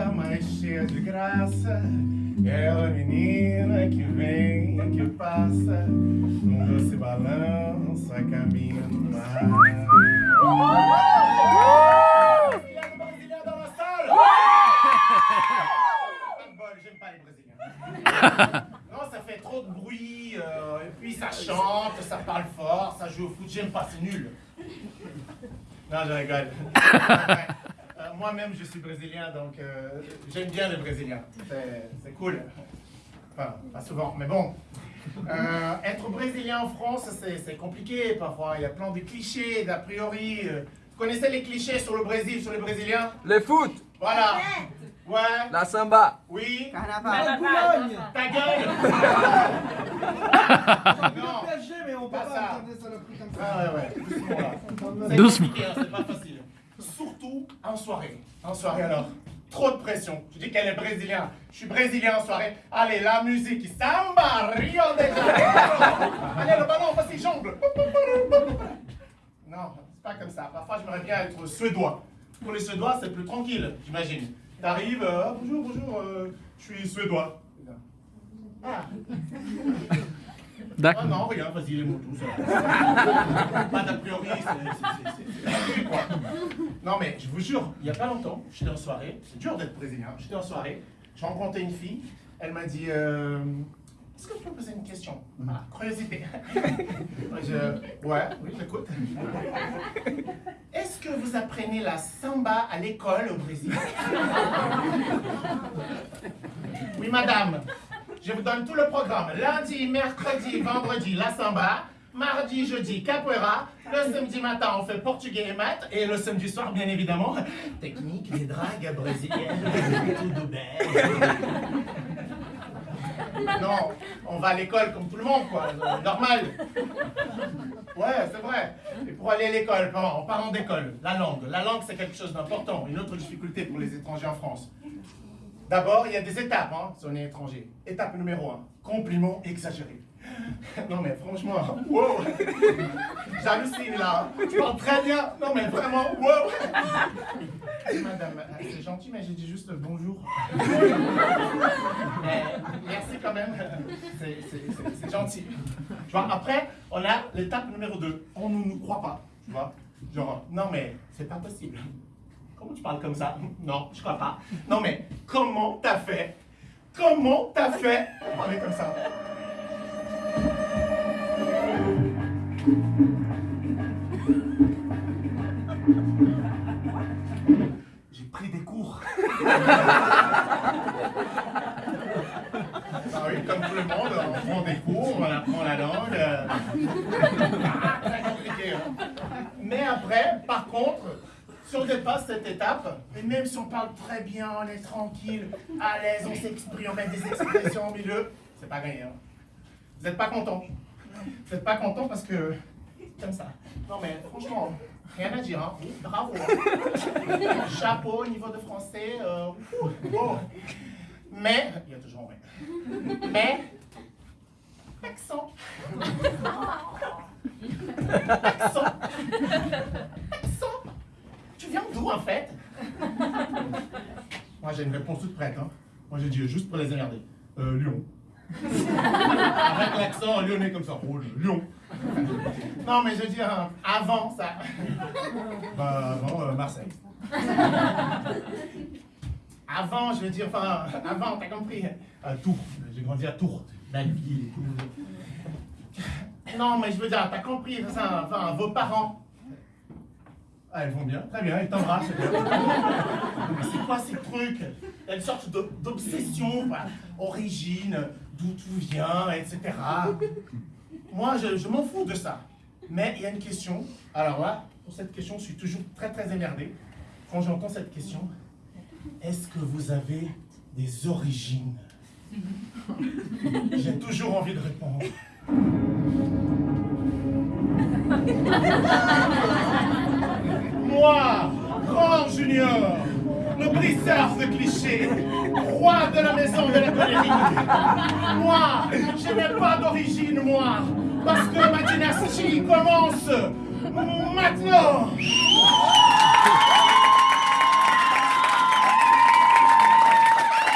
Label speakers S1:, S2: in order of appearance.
S1: linda, mas cheia de graça. Ela menina que vem, que passa, num doce balanço a caminho do mar. Bol, j'aime pas les Brésiliens. Non, ça fait trop de bruit, euh, et puis ça chante, ça parle fort, ça joue au foot, j'aime pas, c'est nul. Non, je rigole. Moi-même, je suis brésilien, donc euh, j'aime bien les Brésiliens. C'est cool. Enfin, pas souvent, mais bon. Euh, être brésilien en France, c'est compliqué parfois. Il y a plein de clichés, d'a priori. Euh, Vous connaissez les clichés sur le Brésil, sur les Brésiliens?
S2: Le foot,
S1: Voilà. Ouais.
S2: la samba,
S1: Oui.
S3: Carnaval.
S4: Boulogne
S1: Ta gueule Non.
S4: PSG, mais on peut
S1: Pas
S4: pas
S1: ça. Ah ouais, ouais. Doucement. C'est
S5: Doucement.
S1: compliqué, hein, c'est pas facile. Surtout en soirée. En soirée alors. Trop de pression. Je dis qu'elle est brésilienne. Je suis brésilien en soirée. Allez, la musique. Samba, Rio de Janeiro. Allez, le ballon, vas-y, jongle. Non, c'est pas comme ça. Parfois, j'aimerais bien être suédois. Pour les suédois, c'est plus tranquille, j'imagine. T'arrives, euh, Ah, bonjour, bonjour, euh, je suis suédois. Ah, ah non, rien, vas-y, les mots tous. euh. Pas d'a priori, c'est- Non, mais je vous jure, il y a pas longtemps, j'étais en soirée, c'est dur d'être brésilien, j'étais en soirée, j'ai rencontré une fille, elle m'a dit euh, Est-ce que je peux poser une question? Ah, curiosité. je, ouais, oui, j'écoute. Est-ce que vous apprenez la samba à l'école au Brésil? Oui, madame. Je vous donne tout le programme. Lundi, mercredi, vendredi, la samba. Mardi, jeudi, capoeira. Le samedi matin, on fait portugais et maths. Et le samedi soir, bien évidemment, technique des dragues brésiliennes. Tout. Non, on va à l'école comme tout le monde, quoi. euh, Normal. Ouais, c'est vrai. Et pour aller à l'école, en parlant d'école, la langue. La langue, c'est quelque chose d'important. Une autre difficulté pour les étrangers en France. D'abord, il y a des étapes, hein, si on est étranger. Étape numéro un, compliment exagéré. Non mais franchement, wow J'hallucine là. Tu parles très bien. Non mais vraiment, wow Madame, euh, c'est gentil, mais j'ai dit juste bonjour. Mais merci quand même. C'est gentil. Tu vois, après, on a l'étape numéro 2. On ne nous croit pas. Tu vois Genre, non mais c'est pas possible. Comment tu parles comme ça? Non, je crois pas. Non mais, comment t'as fait? Comment t'as fait pour parler comme ça? Cours. Ah oui, comme tout le monde, on prend des cours, on apprend la langue. euh. Ah, très compliqué. hein. Mais après, par contre, si on dépasse cette étape, et même si on parle très bien, on est tranquille, à l'aise, on s'exprime, on met des expressions au milieu, c'est pas gagné. Vous n'êtes pas content? Vous n'êtes pas content parce que. Comme ça. Non mais franchement, rien à dire, hein. Bravo. hein. Chapeau au niveau de français. euh, ouh, wow. Mais. Il y a toujours mais. Mais. Accent. Accent. Accent. Tu viens d'où en fait? Moi j'ai une réponse toute prête. Hein. Moi j'ai dit juste pour les emmerder. Euh, Lyon. Avec l'accent lyonnais comme ça. Oh, Lyon. Non mais je veux hein, avant ça. Bah avant euh, Marseille. Avant, je veux dire, enfin, avant, t'as compris. À Tours. J'ai grandi à Tours. Belle ville et. Non, mais je veux dire, t'as compris, ça, enfin, vos parents. Ah, elles vont bien, très bien, elles t'embrassent. Mais c'est quoi ces trucs? Il une sorte d'obsession, origine, d'où tout vient, etc. Moi, je, je m'en fous de ça. Mais il y a une question. Alors là, pour cette question, je suis toujours très très émerdé. Quand j'entends cette question, est-ce que vous avez des origines? J'ai toujours envie de répondre. Moi, grand junior, le briseur de clichés, roi de la maison de la colérique. Moi, je n'ai pas d'origine, moi, parce que ma dynastie commence maintenant.